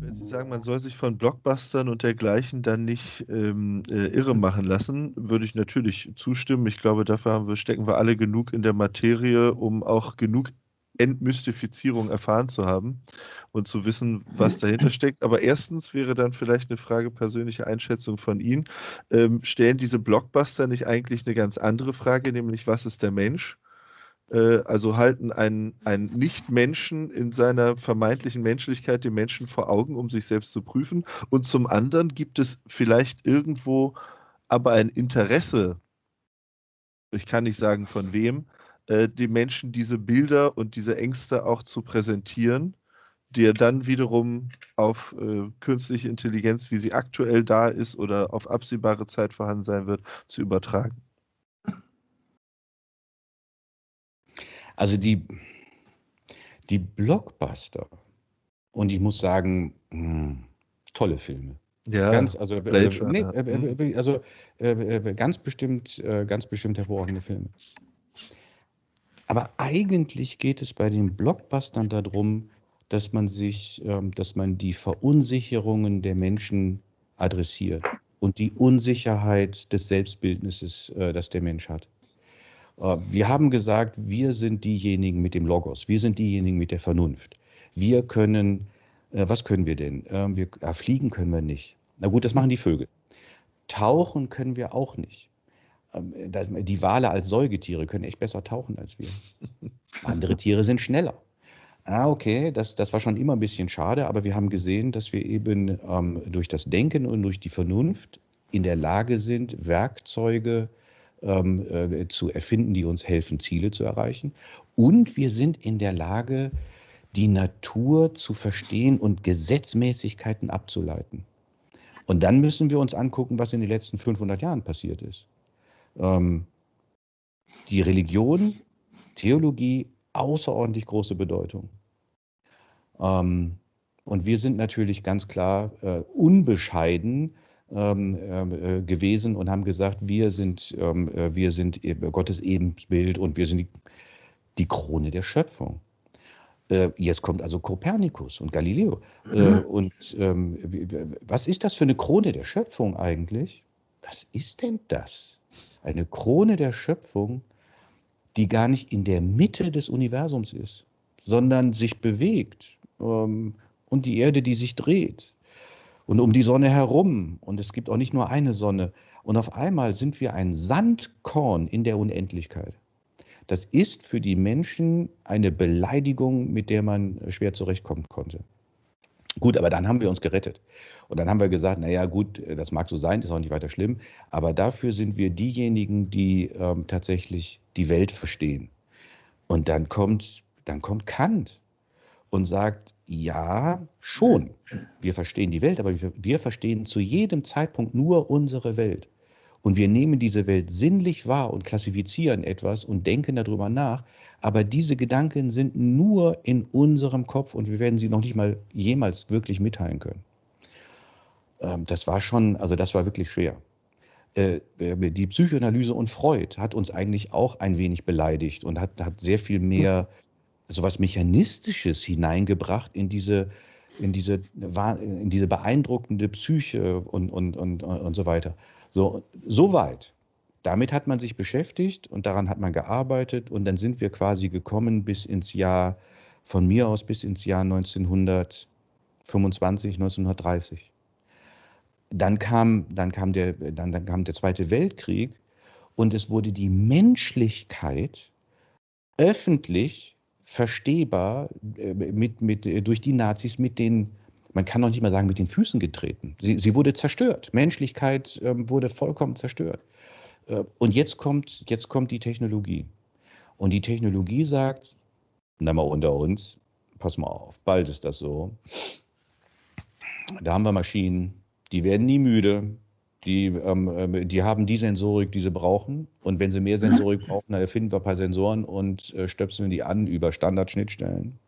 Wenn Sie sagen, man soll sich von Blockbustern und dergleichen dann nicht, ähm, äh, irre machen lassen, würde ich natürlich zustimmen. Ich glaube, dafür wir stecken wir alle genug in der Materie, um auch genug Entmystifizierung erfahren zu haben und zu wissen, was dahinter steckt. Aber erstens wäre dann vielleicht eine Frage persönliche Einschätzung von Ihnen. Ähm, stellen diese Blockbuster nicht eigentlich eine ganz andere Frage, nämlich: „Was ist der Mensch?“ Äh, also halten einen einen Nicht-Menschen in seiner vermeintlichen Menschlichkeit den Menschen vor Augen, um sich selbst zu prüfen. Und zum anderen gibt es vielleicht irgendwo aber ein Interesse ich kann nicht sagen von wem, äh, den Menschen diese Bilder und diese Ängste auch zu präsentieren, die er dann wiederum auf, äh, künstliche Intelligenz, wie sie aktuell da ist oder auf absehbare Zeit vorhanden sein wird, zu übertragen. Also die die Blockbuster und ich muss sagen, hm, tolle Filme. Ja, Ganz also, äh, Blade ne, Runner. äh, Mhm. äh, also, äh, äh, ganz bestimmt äh, ganz bestimmt hervorragende Filme. Aber eigentlich geht es bei den Blockbustern da drum, dass man sich ähm, dass man die Verunsicherungen der Menschen adressiert und die Unsicherheit des Selbstbildnisses, äh, das der Mensch hat. Äh, wir haben gesagt, wir sind diejenigen mit dem Logos. Wir sind diejenigen mit der Vernunft. Wir können äh, was können wir denn? Ähm, wir ah, fliegen können wir nicht. Na gut, das machen die Vögel. Tauchen können wir auch nicht. Ähm, die Wale als Säugetiere können echt besser tauchen als wir. Andere Tiere sind schneller. Ah, okay, das das war schon immer 'n bisschen schade, aber wir haben gesehen, dass wir eben, ähm, durch das Denken und durch die Vernunft in der Lage sind, Werkzeuge, ähm, äh, zu erfinden, die uns helfen, Ziele zu erreichen. Und wir sind in der Lage, die Natur zu verstehen und Gesetzmäßigkeiten abzuleiten. Und dann müssen wir uns angucken, was in den letzten 500 Jahren passiert ist. Ähm die Religion, Theologie, außerordentlich große Bedeutung. Ähm, und wir sind natürlich ganz klar, äh, unbescheiden, ähm, äh, gewesen und haben gesagt, wir sind ähm, äh, wir sind e Gottes Ebenbild und wir sind die die Krone der Schöpfung. Äh, jetzt kommt also Kopernikus und Galileo. Äh, und, ähm, was ist das für 'ne Krone der Schöpfung eigentlich? Was ist denn das? Eine Krone der Schöpfung, die gar nicht in der Mitte des Universums ist, sondern sich bewegt, ähm, und die Erde, die sich dreht und um die Sonne herum. Und es gibt auch nicht nur eine Sonne. Und auf einmal sind wir ein Sandkorn in der Unendlichkeit. Das ist für die Menschen eine Beleidigung, mit der man schwer zurechtkommen konnte. Gut, aber dann haben wir uns gerettet. Und dann haben wir gesagt: „Na ja, gut, das mag so sein, ist auch nicht weiter schlimm, aber dafür sind wir diejenigen, die, ähm, tatsächlich die Welt verstehen.“ Und dann kommt dann kommt Kant und sagt: „Ja, schon, wir verstehen die Welt, aber wir wir verstehen zu jedem Zeitpunkt nur unsere Welt. Und wir nehmen diese Welt sinnlich wahr und klassifizieren etwas und denken da drüber nach, aber diese Gedanken sind nur in unserem Kopf und wir werden sie noch nicht mal jemals wirklich mitteilen können.“ Ähm, das war schon also, das war wirklich schwer. Äh, äh, die Psychoanalyse und Freud hat uns eigentlich auch ein wenig beleidigt und hat hat sehr viel mehr so was Mechanistisches hineingebracht in diese in diese in diese beeindruckende Psyche und und und und so weiter. So so weit. Damit hat man sich beschäftigt und daran hat man gearbeitet und dann sind wir quasi gekommen bis ins Jahr von mir aus bis ins Jahr 1925, 1930. Dann kam dann kam der dann dann kam der Zweite Weltkrieg und es wurde die Menschlichkeit öffentlich verstehbar, äh, mit mit durch die Nazis mit den man kann noch nicht mal sagen, mit den Füßen getreten. Sie sie wurde zerstört. Menschlichkeit, ähm, wurde vollkommen zerstört. Äh, und jetzt kommt jetzt kommt die Technologie. Und die Technologie sagt: „Na, mal unter uns, pass mal auf, bald ist das so. Da haben wir Maschinen, die werden nie müde, die, ähm, ähm, die haben die Sensorik, die sie brauchen. Und wenn sie mehr Sensorik brauchen, dann erfinden wir ein paar Sensoren und, äh, stöpseln die an über Standardschnittstellen.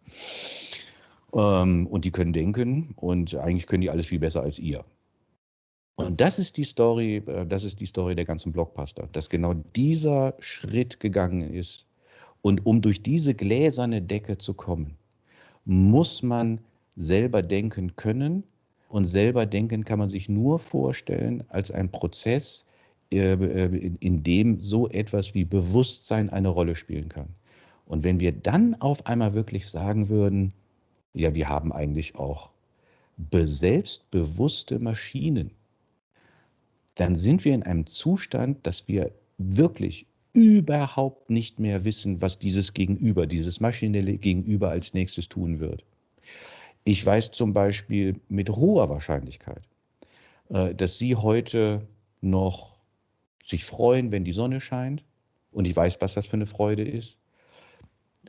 Ähm, und die können denken und eigentlich können die alles viel besser als ihr. Und das ist die Story, äh, das ist die Story der ganzen Blockbuster, dass genau dieser Schritt gegangen ist. Und um durch diese gläserne Decke zu kommen, muss man selber denken können. Und selber denken kann man sich nur vorstellen als ein Prozess, äh, äh, in dem so etwas wie Bewusstsein eine Rolle spielen kann. Und wenn wir dann auf einmal wirklich sagen würden, ja, wir haben eigentlich auch selbstbewusste Maschinen, dann sind wir in einem Zustand, dass wir wirklich überhaupt nicht mehr wissen, was dieses Gegenüber, dieses maschinelle Gegenüber als nächstes tun wird. Ich weiß zum Beispiel mit hoher Wahrscheinlichkeit, äh, dass Sie heute noch sich freuen, wenn die Sonne scheint. Und ich weiß, was das für eine Freude ist.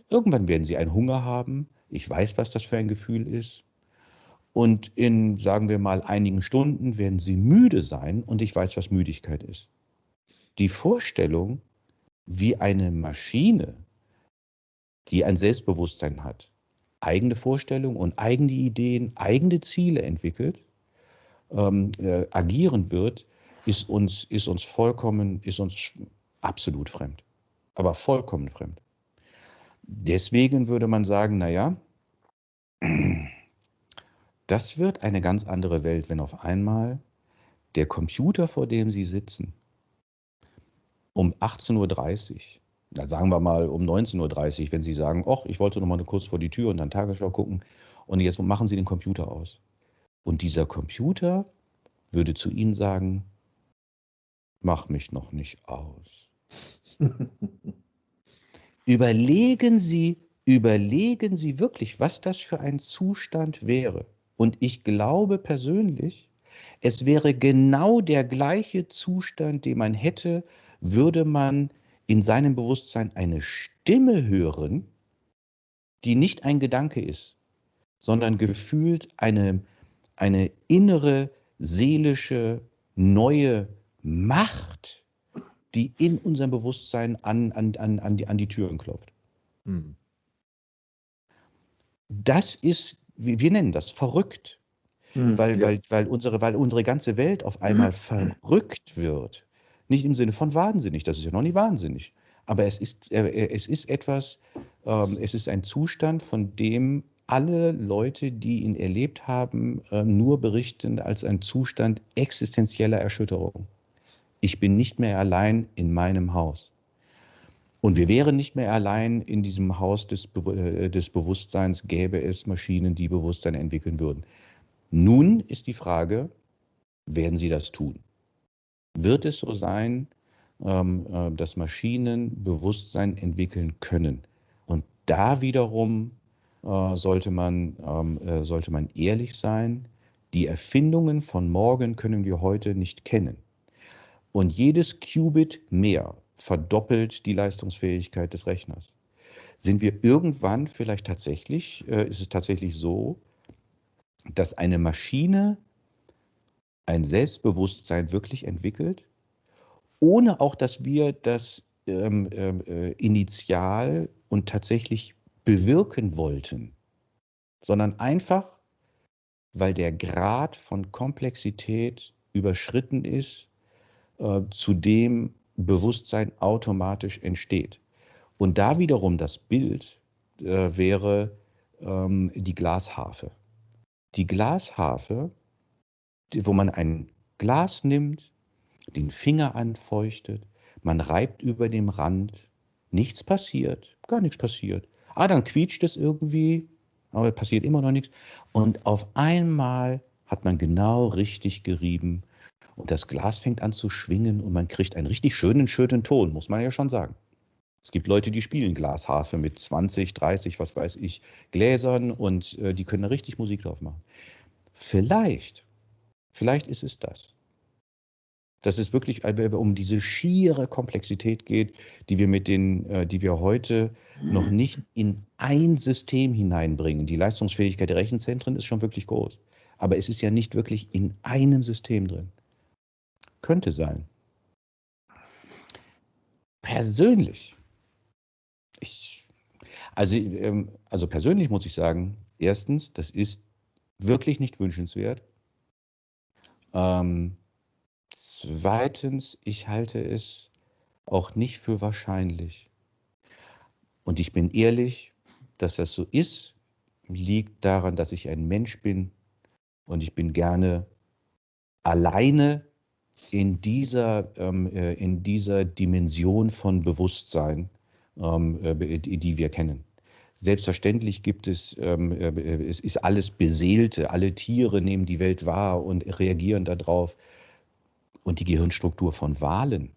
Irgendwann werden Sie einen Hunger haben. Ich weiß, was das für ein Gefühl ist. Und in, sagen wir mal, einigen Stunden werden Sie müde sein und ich weiß, was Müdigkeit ist. Die Vorstellung, wie eine Maschine, die ein Selbstbewusstsein hat, eigene Vorstellungen und eigene Ideen, eigene Ziele entwickelt, ähm, äh, agieren wird, ist uns, ist uns vollkommen, ist uns absolut fremd. Aber vollkommen fremd. Deswegen würde man sagen, naja, das wird eine ganz andere Welt, wenn auf einmal der Computer, vor dem Sie sitzen, um 18.30 Uhr, da sagen wir mal um 19.30 Uhr, wenn Sie sagen, ach, ich wollte noch mal kurz vor die Tür und dann Tagesschau gucken und jetzt machen Sie den Computer aus. Und dieser Computer würde zu Ihnen sagen, mach mich noch nicht aus. überlegen Sie, überlegen Sie wirklich, was das für ein Zustand wäre. Und ich glaube persönlich, es wäre genau der gleiche Zustand, den man hätte, würde man in seinem Bewusstsein eine Stimme hören, die nicht ein Gedanke ist, sondern gefühlt eine, eine innere, seelische, neue Macht, die in unserem Bewusstsein an, an, an, an, die, an die Türen klopft. Hm. Das ist, wir nennen das verrückt, hm, weil, weil, weil, unsere, weil unsere ganze Welt auf einmal verrückt wird. Nicht im Sinne von wahnsinnig, das ist ja noch nicht wahnsinnig. Aber es ist, äh, es ist etwas, ähm, es ist ein Zustand, von dem alle Leute, die ihn erlebt haben, äh, nur berichten als ein Zustand existenzieller Erschütterung. Ich bin nicht mehr allein in meinem Haus. Und wir wären nicht mehr allein in diesem Haus des, Be äh, des Bewusstseins, gäbe es Maschinen, die Bewusstsein entwickeln würden. Nun ist die Frage, werden sie das tun? Wird es so sein, ähm, äh, dass Maschinen Bewusstsein entwickeln können? Und da wiederum äh, sollte, man, ähm, äh, sollte man ehrlich sein, die Erfindungen von morgen können wir heute nicht kennen. Und jedes Qubit mehr verdoppelt die Leistungsfähigkeit des Rechners. Sind wir irgendwann vielleicht tatsächlich, äh, ist es tatsächlich so, dass eine Maschine ein Selbstbewusstsein wirklich entwickelt, ohne auch, dass wir das ähm, ähm äh, initial und tatsächlich bewirken wollten, sondern einfach, weil der Grad von Komplexität überschritten ist, äh, zu dem Bewusstsein automatisch entsteht. Und da wiederum das Bild äh, wäre ähm, die Glasharfe. Die Glasharfe, die, wo man ein Glas nimmt, den Finger anfeuchtet, man reibt über dem Rand, nichts passiert, gar nichts passiert. Ah, dann quietscht es irgendwie, aber passiert immer noch nichts. Und auf einmal hat man genau richtig gerieben und das Glas fängt an zu schwingen und man kriegt einen richtig schönen, schönen Ton, muss man ja schon sagen. Es gibt Leute, die spielen Glasharfe mit 20, 30, was weiß ich, Gläsern und äh, die können da richtig Musik drauf machen. Vielleicht, vielleicht ist es das. Dass es wirklich um diese schiere Komplexität geht, die wir mit den, äh, die wir heute noch nicht in ein System hineinbringen. Die Leistungsfähigkeit der Rechenzentren ist schon wirklich groß. Aber es ist ja nicht wirklich in einem System drin. Könnte sein. Persönlich, ich, also, ähm, also persönlich muss ich sagen, Erstens, das ist wirklich nicht wünschenswert. Ähm, zweitens, ich halte es auch nicht für wahrscheinlich. Und ich bin ehrlich, dass das so ist, liegt daran, dass ich ein Mensch bin und ich bin gerne alleine in dieser, ähm, äh, in dieser Dimension von Bewusstsein, ähm, äh, die wir kennen. Selbstverständlich gibt es, ähm, äh, es ist alles Beseelte, alle Tiere nehmen die Welt wahr und reagieren darauf. Und die Gehirnstruktur von Walen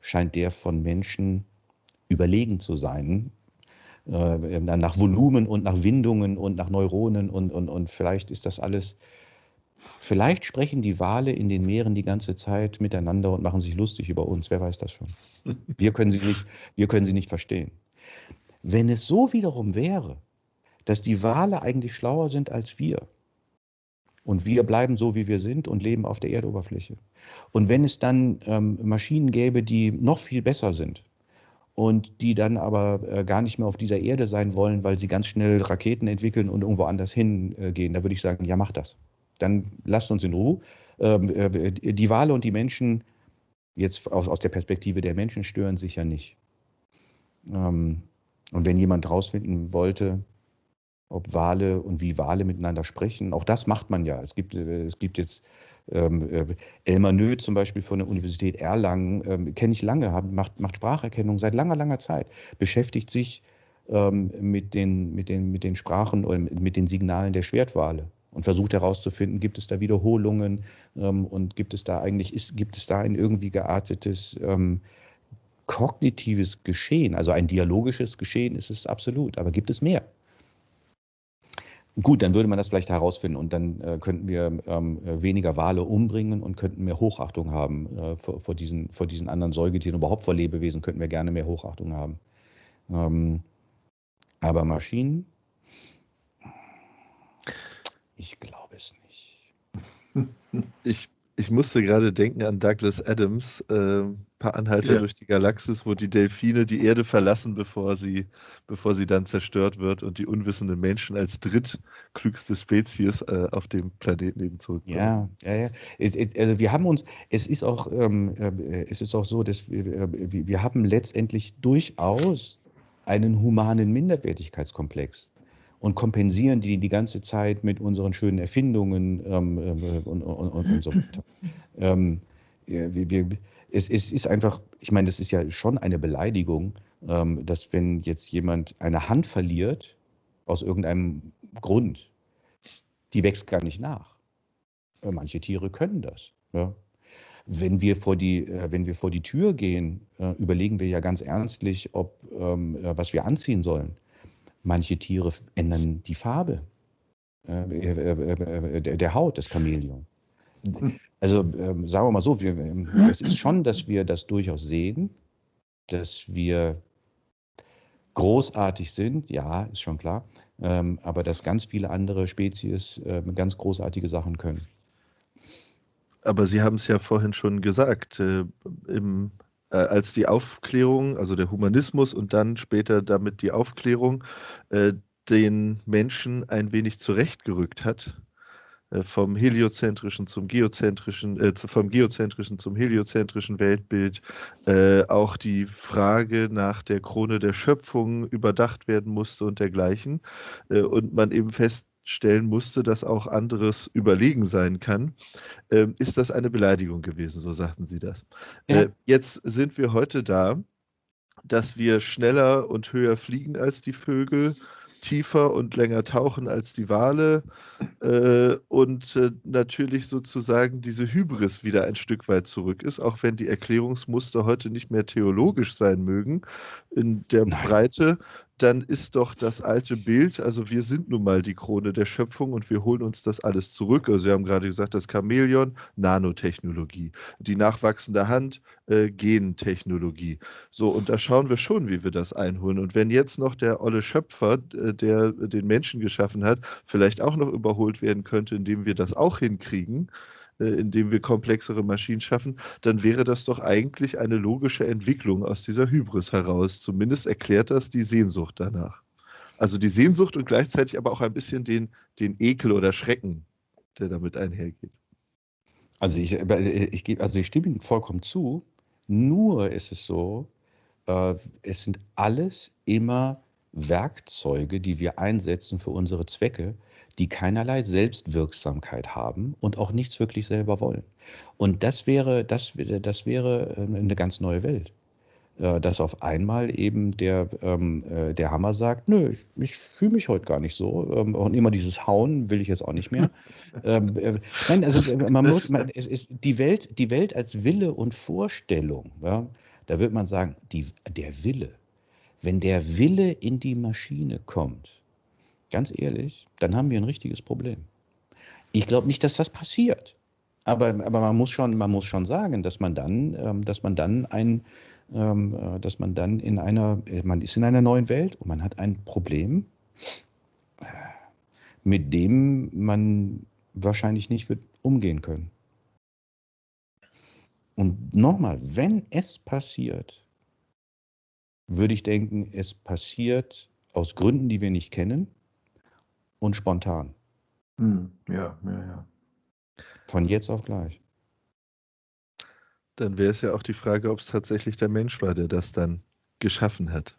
scheint der von Menschen überlegen zu sein, nach Volumen und nach Windungen und nach Neuronen und, und, und vielleicht ist das alles, vielleicht sprechen die Wale in den Meeren die ganze Zeit miteinander und machen sich lustig über uns, wer weiß das schon. Wir können sie nicht, wir können sie nicht verstehen. Wenn es so wiederum wäre, dass die Wale eigentlich schlauer sind als wir und wir bleiben so, wie wir sind und leben auf der Erdoberfläche. Und wenn es dann ähm, Maschinen gäbe, die noch viel besser sind, und die dann aber äh, gar nicht mehr auf dieser Erde sein wollen, weil sie ganz schnell Raketen entwickeln und irgendwo anders hingehen, da würde ich sagen, ja, mach das. Dann lasst uns in Ruhe. Ähm, äh, die Wale und die Menschen, jetzt aus, aus der Perspektive der Menschen, stören sich ja nicht. Ähm, und wenn jemand herausfinden wollte, ob Wale und wie Wale miteinander sprechen, auch das macht man ja. Es gibt, äh, es gibt jetzt ähm, äh, Elmar Nö zum Beispiel von der Universität Erlangen, ähm, kenne ich lange, hab, macht, macht Spracherkennung seit langer, langer Zeit, beschäftigt sich ähm, mit, den, mit, den, mit den Sprachen oder mit den Signalen der Schwertwale und versucht herauszufinden, gibt es da Wiederholungen ähm, und gibt es da eigentlich, ist, gibt es da ein irgendwie geartetes ähm, kognitives Geschehen, also ein dialogisches Geschehen ist es absolut, aber gibt es mehr? Gut, dann würde man das vielleicht herausfinden und dann äh, könnten wir ähm, äh, weniger Wale umbringen und könnten mehr Hochachtung haben äh, vor, vor, diesen, vor diesen anderen Säugetieren, überhaupt vor Lebewesen könnten wir gerne mehr Hochachtung haben. Ähm, aber Maschinen, ich glaube es nicht. Ich ich musste gerade denken an Douglas Adams, äh, paar Anhalter ja. durch die Galaxis, wo die Delfine die Erde verlassen, bevor sie, bevor sie dann zerstört wird und die unwissenden Menschen als drittklügste Spezies äh, auf dem Planeten eben zurückkommen. Ja, ja, ja. Es, es, also wir haben uns, es ist auch, ähm, äh, es ist auch so, dass wir, äh, wir haben letztendlich durchaus einen humanen Minderwertigkeitskomplex und kompensieren die die ganze Zeit mit unseren schönen Erfindungen ähm, äh, und, und, und, so weiter. ähm, wir, wir, es, es, ist einfach, ich meine, das ist ja schon eine Beleidigung, ähm, dass wenn jetzt jemand eine Hand verliert, aus irgendeinem Grund, die wächst gar nicht nach. Äh, manche Tiere können das. Ja. Wenn wir vor die, äh, wenn wir vor die Tür gehen, äh, überlegen wir ja ganz ernstlich, ob, ähm, was wir anziehen sollen. Manche Tiere ändern die Farbe äh, äh, äh, der Haut, des Chamäleon. Also ähm, sagen wir mal so, wir, ähm, es ist schon, dass wir das durchaus sehen, dass wir großartig sind, ja, ist schon klar, ähm, aber dass ganz viele andere Spezies äh, ganz großartige Sachen können. Aber Sie haben es ja vorhin schon gesagt, äh, im äh, als die Aufklärung, also der Humanismus und dann später damit die Aufklärung, äh, den Menschen ein wenig zurechtgerückt hat, äh, vom heliozentrischen zum geozentrischen, äh, vom geozentrischen zum heliozentrischen Weltbild, äh, auch die Frage nach der Krone der Schöpfung überdacht werden musste und dergleichen. Äh, und man eben fest stellen musste, dass auch anderes überlegen sein kann, ähm, ist das eine Beleidigung gewesen, so sagten Sie das. Ja. Äh, jetzt sind wir heute da, dass wir schneller und höher fliegen als die Vögel, tiefer und länger tauchen als die Wale äh, und äh, natürlich sozusagen diese Hybris wieder ein Stück weit zurück ist, auch wenn die Erklärungsmuster heute nicht mehr theologisch sein mögen in der Nein. Breite, dann ist doch das alte Bild, also wir sind nun mal die Krone der Schöpfung und wir holen uns das alles zurück. Also Sie haben gerade gesagt, das Chamäleon, Nanotechnologie, die nachwachsende Hand, äh, Gentechnologie. So, und da schauen wir schon, wie wir das einholen. Und wenn jetzt noch der olle Schöpfer, äh, der den Menschen geschaffen hat, vielleicht auch noch überholt werden könnte, indem wir das auch hinkriegen, indem wir komplexere Maschinen schaffen, dann wäre das doch eigentlich eine logische Entwicklung aus dieser Hybris heraus. Zumindest erklärt das die Sehnsucht danach. Also die Sehnsucht und gleichzeitig aber auch ein bisschen den, den Ekel oder Schrecken, der damit einhergeht. Also ich, ich, also ich stimme Ihnen vollkommen zu. Nur ist es so, äh, es sind alles immer Werkzeuge, die wir einsetzen für unsere Zwecke, die keinerlei Selbstwirksamkeit haben und auch nichts wirklich selber wollen. Und das wäre, das, das wäre ähm, eine ganz neue Welt. Äh, dass auf einmal eben der, ähm, äh, der Hammer sagt, nö, ich, ich fühle mich heute gar nicht so. Ähm, und immer dieses Hauen will ich jetzt auch nicht mehr. äh, nein, also man muss, man, es ist die Welt, die Welt als Wille und Vorstellung, ja, da wird man sagen, die, der Wille. Wenn der Wille in die Maschine kommt, ganz ehrlich, dann haben wir ein richtiges Problem. Ich glaube nicht, dass das passiert. Aber, aber man, muss schon, man muss schon sagen, dass man dann, ähm, dass man dann ein, ähm, äh, dass man dann in einer, äh, man ist in einer neuen Welt und man hat ein Problem, äh, mit dem man wahrscheinlich nicht wird umgehen können. Und nochmal, wenn es passiert, würde ich denken, es passiert aus Gründen, die wir nicht kennen und spontan. Hm, ja, ja, ja. Von jetzt auf gleich. Dann wäre es ja auch die Frage, ob es tatsächlich der Mensch war, der das dann geschaffen hat.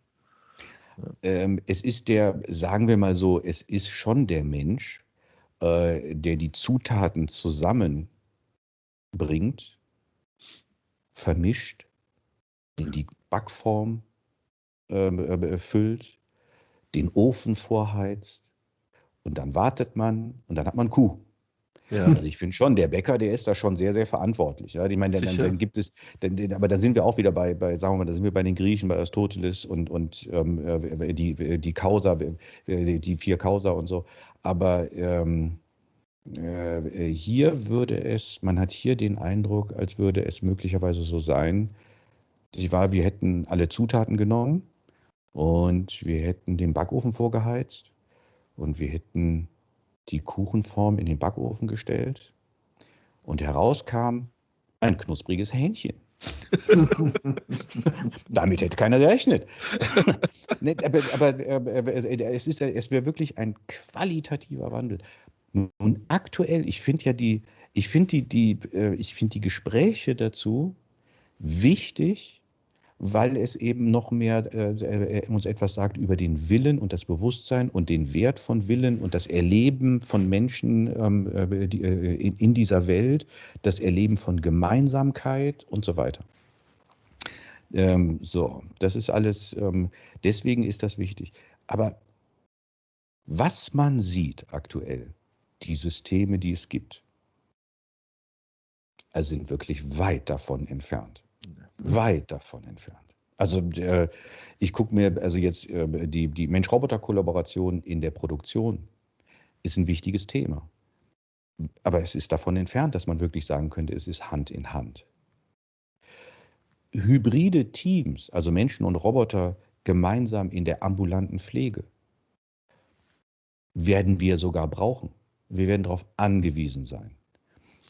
Ähm, es ist der, sagen wir mal so, es ist schon der Mensch, äh, der die Zutaten zusammenbringt, vermischt, in die Backform ähm, äh, füllt, den Ofen vorheizt und dann wartet man und dann hat man Kuh. Ja. Also ich finde schon, der Bäcker, der ist da schon sehr, sehr verantwortlich. Ja? Ich meine, dann, dann, gibt es, dann, aber dann sind wir auch wieder bei, bei, sagen wir mal, da sind wir bei den Griechen, bei Aristoteles und, und ähm, äh, die, die Causa, die vier Causa und so. Aber ähm, äh, hier würde es, man hat hier den Eindruck, als würde es möglicherweise so sein, ich war, wir hätten alle Zutaten genommen und wir hätten den Backofen vorgeheizt und wir hätten die Kuchenform in den Backofen gestellt und herauskam ein knuspriges Hähnchen. Damit hätte keiner gerechnet. aber, aber, aber, es, ist, es wäre wirklich ein qualitativer Wandel. Und aktuell, ich finde ja die, ich finde die, die, äh, ich finde die Gespräche dazu wichtig, weil es eben noch mehr äh, äh, uns etwas sagt über den Willen und das Bewusstsein und den Wert von Willen und das Erleben von Menschen ähm, äh, die, äh, in, in, dieser Welt, das Erleben von Gemeinsamkeit und so weiter. Ähm, so, das ist alles, ähm, deswegen ist das wichtig. Aber was man sieht aktuell, die Systeme, die es gibt, also sind wirklich weit davon entfernt weit davon entfernt. Also äh, ich gucke mir, also jetzt äh, die, die Mensch-Roboter-Kollaboration in der Produktion ist ein wichtiges Thema. Aber es ist davon entfernt, dass man wirklich sagen könnte, es ist Hand in Hand. Hybride Teams, also Menschen und Roboter gemeinsam in der ambulanten Pflege, werden wir sogar brauchen. Wir werden darauf angewiesen sein.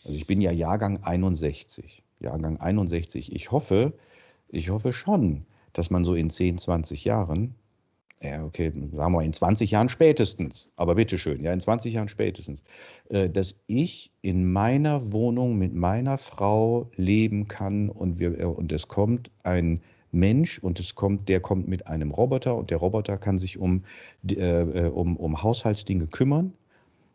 Also ich bin ja Jahrgang 61. Jahrgang 61. Ich hoffe, ich hoffe schon, dass man so in 10, 20 Jahren, ja, okay, sagen wir in 20 Jahren spätestens, aber bitteschön, ja, in 20 Jahren spätestens, äh, dass ich in meiner Wohnung mit meiner Frau leben kann und, wir, äh, und es kommt ein Mensch und es kommt, der kommt mit einem Roboter und der Roboter kann sich um, äh, um, um Haushaltsdinge kümmern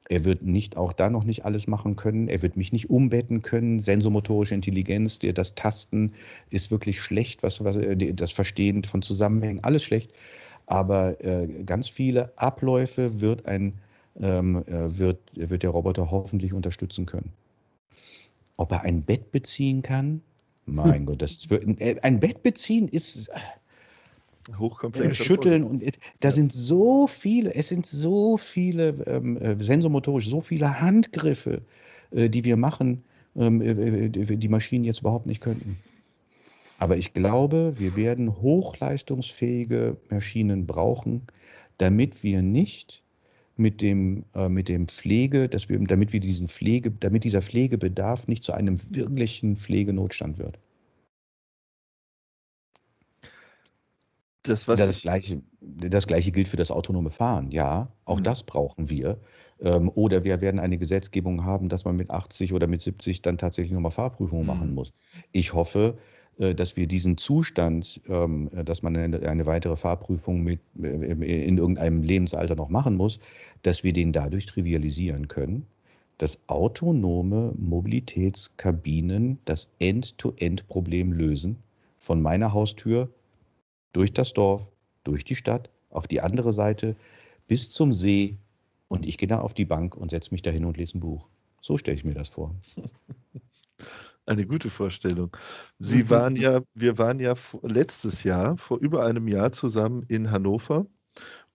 er wird nicht auch da noch nicht alles machen können. Er wird mich nicht umbetten können. Sensomotorische Intelligenz, das Tasten ist wirklich schlecht, was, was äh, das Verstehen von Zusammenhängen, alles schlecht. Aber äh, ganz viele Abläufe wird, ein, ähm, äh, wird, wird der Roboter hoffentlich unterstützen können. Ob er ein Bett beziehen kann? Mein hm. Gott, das wird, äh, ein Bett beziehen ist hochkomplex. Schütteln und da ja. sind so viele, es sind so viele ähm, äh, sensomotorisch, so viele Handgriffe, äh, die wir machen, ähm, äh, äh die Maschinen jetzt überhaupt nicht könnten. Aber ich glaube, wir werden hochleistungsfähige Maschinen brauchen, damit wir nicht mit dem, äh, mit dem Pflege, dass wir, damit wir diesen Pflege, damit dieser Pflegebedarf nicht zu einem wirklichen Pflegenotstand wird. Das, was Das ich Gleiche, das Gleiche gilt für das autonome Fahren. Ja, auch Mhm. das brauchen wir. Ähm, oder wir werden eine Gesetzgebung haben, dass man mit 80 oder mit 70 dann tatsächlich nochmal Fahrprüfungen machen Mhm. muss. Ich hoffe, äh, dass wir diesen Zustand, ähm, äh, dass man eine, eine weitere Fahrprüfung mit, äh, in irgendeinem Lebensalter noch machen muss, dass wir den dadurch trivialisieren können, dass autonome Mobilitätskabinen das End-to-End-Problem lösen, von meiner Haustür durch das Dorf, durch die Stadt, auf die andere Seite, bis zum See. Und ich gehe dann auf die Bank und setze mich da hin und lese ein Buch. So stelle ich mir das vor. Eine gute Vorstellung. Sie waren ja, wir waren ja letztes Jahr, vor über einem Jahr zusammen in Hannover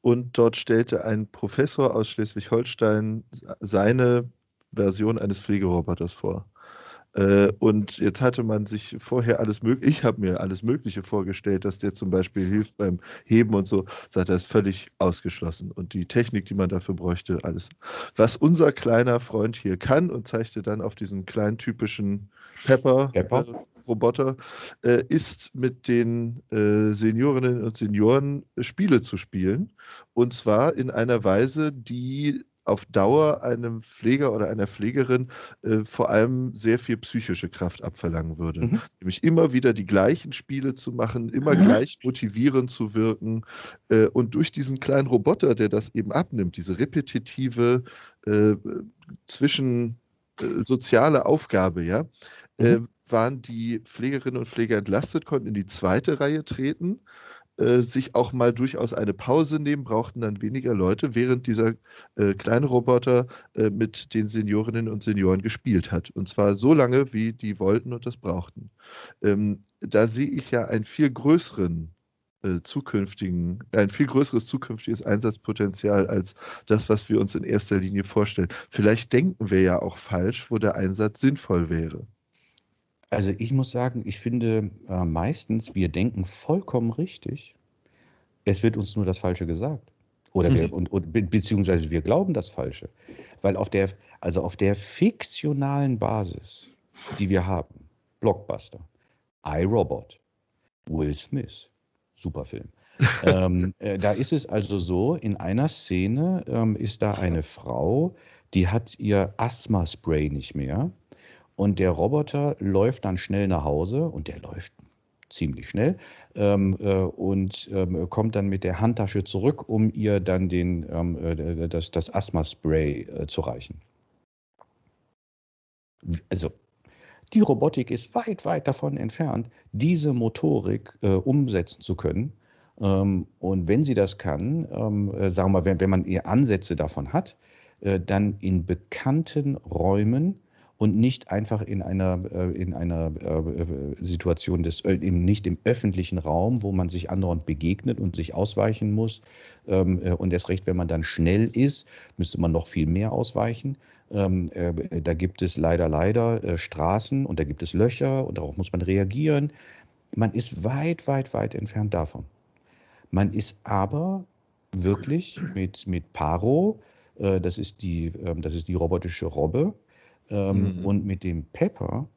und dort stellte ein Professor aus Schleswig-Holstein seine Version eines Pflegeroboters vor. Äh, Und jetzt hatte man sich vorher alles mögliche, ich habe mir alles Mögliche vorgestellt, dass der zum Beispiel hilft beim Heben und so, sagt er, ist völlig ausgeschlossen. Und die Technik, die man dafür bräuchte, alles. Was unser kleiner Freund hier kann und zeigte dann auf diesen kleinen typischen Pepper? Pepper-Roboter, äh, ist mit den äh, Seniorinnen und Senioren Spiele zu spielen. Und zwar in einer Weise, die auf Dauer einem Pfleger oder einer Pflegerin äh, vor allem sehr viel psychische Kraft abverlangen würde. Mhm. Nämlich immer wieder die gleichen Spiele zu machen, immer gleich motivierend zu wirken. Äh, und durch diesen kleinen Roboter, der das eben abnimmt, diese repetitive äh, zwischen äh, soziale Aufgabe, ja, äh, Mhm. waren die Pflegerinnen und Pfleger entlastet, konnten in die zweite Reihe treten äh, sich auch mal durchaus eine Pause nehmen, brauchten dann weniger Leute, während dieser äh, kleine Roboter äh, mit den Seniorinnen und Senioren gespielt hat. Und zwar so lange, wie die wollten und das brauchten. Ähm, da sehe ich ja einen viel größeren äh, zukünftigen, ein viel größeres zukünftiges Einsatzpotenzial als das, was wir uns in erster Linie vorstellen. Vielleicht denken wir ja auch falsch, wo der Einsatz sinnvoll wäre. Also ich muss sagen, ich finde äh, meistens, wir denken vollkommen richtig. Es wird uns nur das Falsche gesagt. Oder wir, und, und, be- beziehungsweise wir glauben das Falsche. Weil auf der, also auf der fiktionalen Basis, die wir haben, Blockbuster, iRobot, Will Smith, super Film. ähm, äh, da ist es also so, in einer Szene ähm, ist da eine Frau, die hat ihr Asthma-Spray nicht mehr. Und der Roboter läuft dann schnell nach Hause und der läuft ziemlich schnell ähm, äh, und ähm, kommt dann mit der Handtasche zurück, um ihr dann den, ähm, äh, das, das Asthma-Spray äh, zu reichen. Also die Robotik ist weit, weit davon entfernt, diese Motorik äh, umsetzen zu können. Ähm, und wenn sie das kann, ähm, äh, sagen wir mal, wenn, wenn man eher Ansätze davon hat, äh, dann in bekannten Räumen und nicht einfach in einer, äh, in einer äh, äh, Situation des, nicht im öffentlichen Raum, wo man sich andauernd begegnet und sich ausweichen muss. Ähm, äh, und erst recht, wenn man dann schnell ist, müsste man noch viel mehr ausweichen. Ähm, äh, da gibt es leider, leider Straßen und da gibt es Löcher und darauf muss man reagieren. Man ist weit, weit, weit entfernt davon. Man ist aber wirklich mit, mit Paro, das, ist die, ähm, das ist die robotische Robbe, ähm, Mhm. und mit dem Pepper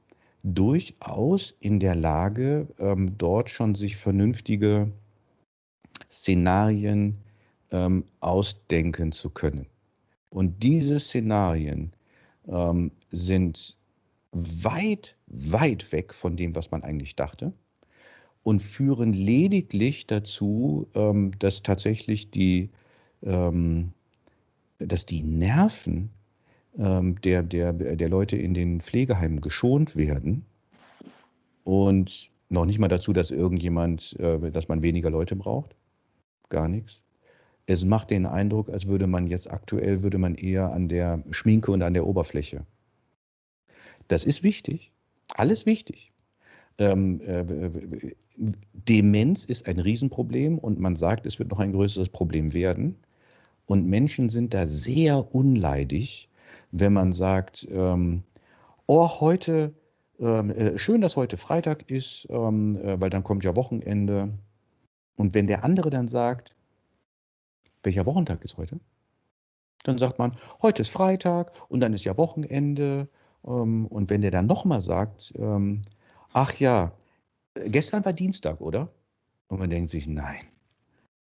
durchaus in der Lage, ähm, dort schon sich vernünftige Szenarien ähm, ausdenken zu können. Und diese Szenarien ähm, sind weit, weit weg von dem, was man eigentlich dachte und führen lediglich dazu, ähm, dass tatsächlich die, ähm, dass die Nerven der, der, der Leute in den Pflegeheimen geschont werden und noch nicht mal dazu, dass irgendjemand, äh, dass man weniger Leute braucht. Gar nichts. Es macht den Eindruck, als würde man jetzt aktuell, würde man eher an der Schminke und an der Oberfläche. Das ist wichtig. Alles wichtig. Ähm, äh, Demenz ist ein Riesenproblem und man sagt, es wird noch ein größeres Problem werden. Und Menschen sind da sehr unleidig, wenn man sagt, ähm, oh, heute, ähm, äh, schön, dass heute Freitag ist, ähm, äh, weil dann kommt ja Wochenende. Und wenn der andere dann sagt, welcher Wochentag ist heute? Dann sagt man, heute ist Freitag und dann ist ja Wochenende. Ähm, und wenn der dann nochmal sagt, ähm, ach ja, äh, gestern war Dienstag, oder? Und man denkt sich, nein,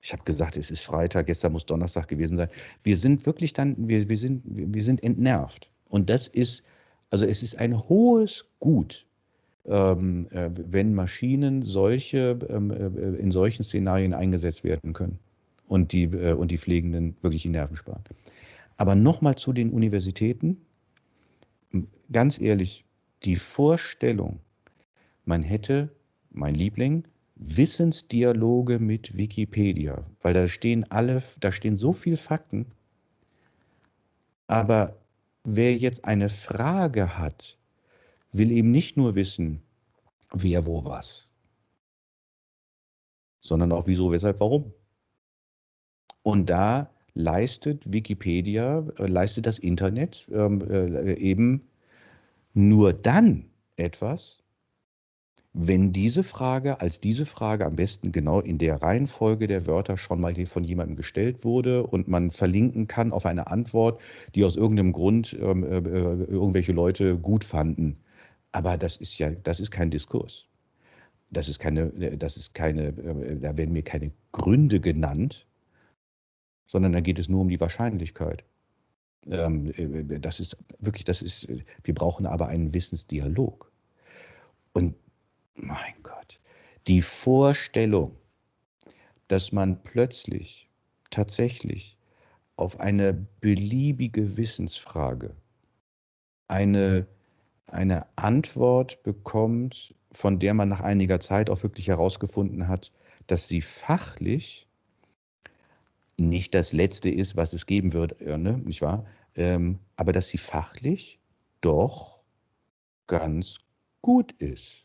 Ich habe gesagt, es ist Freitag, gestern muss Donnerstag gewesen sein. Wir sind wirklich dann, wir, wir, sind, wir sind entnervt. Und das ist, also es ist ein hohes Gut, ähm, äh, wenn Maschinen solche, ähm, äh, in solchen Szenarien eingesetzt werden können und die, äh, und die Pflegenden wirklich die Nerven sparen. Aber nochmal zu den Universitäten. Ganz ehrlich, die Vorstellung, man hätte, mein Liebling, Wissensdialoge mit Wikipedia, weil da stehen alle, da stehen so viele Fakten. Aber wer jetzt eine Frage hat, will eben nicht nur wissen, wer, wo, was, sondern auch wieso, weshalb, warum. Und da leistet Wikipedia, äh, leistet das Internet ähm, äh, eben nur dann etwas, wenn diese Frage als diese Frage am besten genau in der Reihenfolge der Wörter schon mal von jemandem gestellt wurde und man verlinken kann auf eine Antwort, die aus irgendeinem Grund ähm, äh, äh, irgendwelche Leute gut fanden. Aber das ist ja, das ist kein Diskurs. Das ist keine, das ist keine, äh, da werden mir keine Gründe genannt, sondern da geht es nur um die Wahrscheinlichkeit. Ähm, äh, das ist wirklich, das ist, wir brauchen aber einen Wissensdialog. Und mein Gott, die Vorstellung, dass man plötzlich tatsächlich auf eine beliebige Wissensfrage eine, eine Antwort bekommt, von der man nach einiger Zeit auch wirklich herausgefunden hat, dass sie fachlich nicht das Letzte ist, was es geben wird, ne, nicht wahr? Ähm, aber dass sie fachlich doch ganz gut ist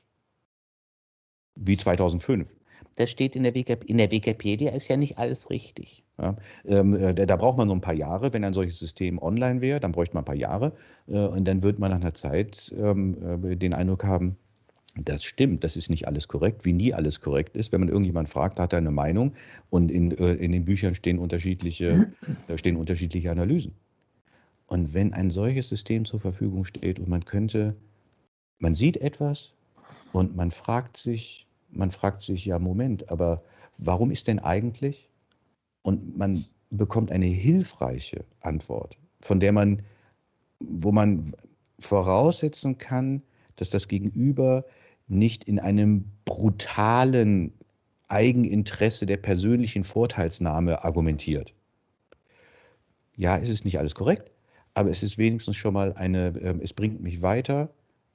wie 2005. Das steht in der, Wikip in der Wikipedia, ist ja nicht alles richtig. Ja, ähm, äh, da, da, braucht man so ein paar Jahre. Wenn ein solches System online wäre, dann bräuchte man ein paar Jahre. Äh, und dann wird man nach einer Zeit ähm, äh, den Eindruck haben, das stimmt, das ist nicht alles korrekt, wie nie alles korrekt ist. Wenn man irgendjemand fragt, hat er eine Meinung und in, äh, in den Büchern stehen unterschiedliche, stehen unterschiedliche Analysen. Und wenn ein solches System zur Verfügung steht und man könnte, man sieht etwas und man fragt sich, man fragt sich, ja, Moment, aber warum ist denn eigentlich? Und man bekommt eine hilfreiche Antwort, von der man, wo man voraussetzen kann, dass das Gegenüber nicht in einem brutalen Eigeninteresse der persönlichen Vorteilsnahme argumentiert. Ja, es ist nicht alles korrekt, aber es ist wenigstens schon mal eine, äh, es bringt mich weiter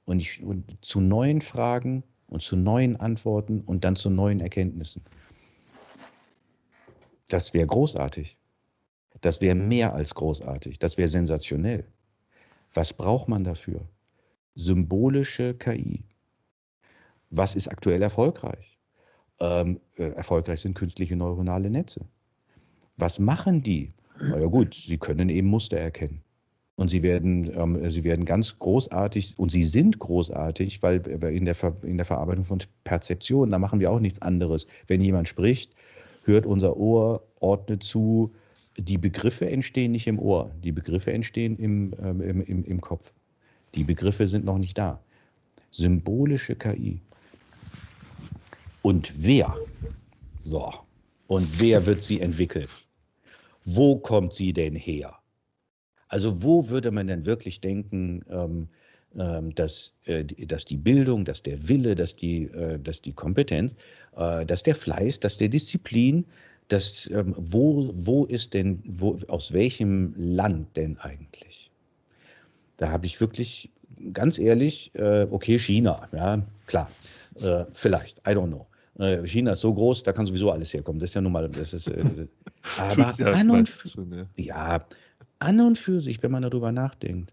und, ich, und zu neuen Fragen und zu neuen Antworten und dann zu neuen Erkenntnissen. Das wäre großartig. Das wäre mehr als großartig. Das wäre sensationell. Was braucht man dafür? Symbolische KI. Was ist aktuell erfolgreich? Ähm, äh, erfolgreich sind künstliche neuronale Netze. Was machen die? Na ja gut, sie können eben Muster erkennen. Und sie werden, ähm, sie werden ganz großartig, und sie sind großartig, weil in der, Ver, in der Verarbeitung von Perzeption, da machen wir auch nichts anderes. Wenn jemand spricht, hört unser Ohr, ordnet zu. Die Begriffe entstehen nicht im Ohr, die Begriffe entstehen im, ähm, im, im, im Kopf. Die Begriffe sind noch nicht da. Symbolische KI. Und wer? So. Und wer wird sie entwickeln? Wo kommt sie denn her? Also wo würde man denn wirklich denken, ähm, ähm, dass, äh, dass die Bildung, dass der Wille, dass die, äh, dass die Kompetenz, äh, dass der Fleiß, dass der Disziplin, dass, ähm, wo, wo ist denn, wo, aus welchem Land denn eigentlich? Da habe ich wirklich, ganz ehrlich, okay, China, ja, klar, vielleicht, I don't know. China ist so groß, da kann sowieso alles herkommen. Das ist ja nun mal. Das ist, aber an und ja, an und für sich, wenn man darüber nachdenkt,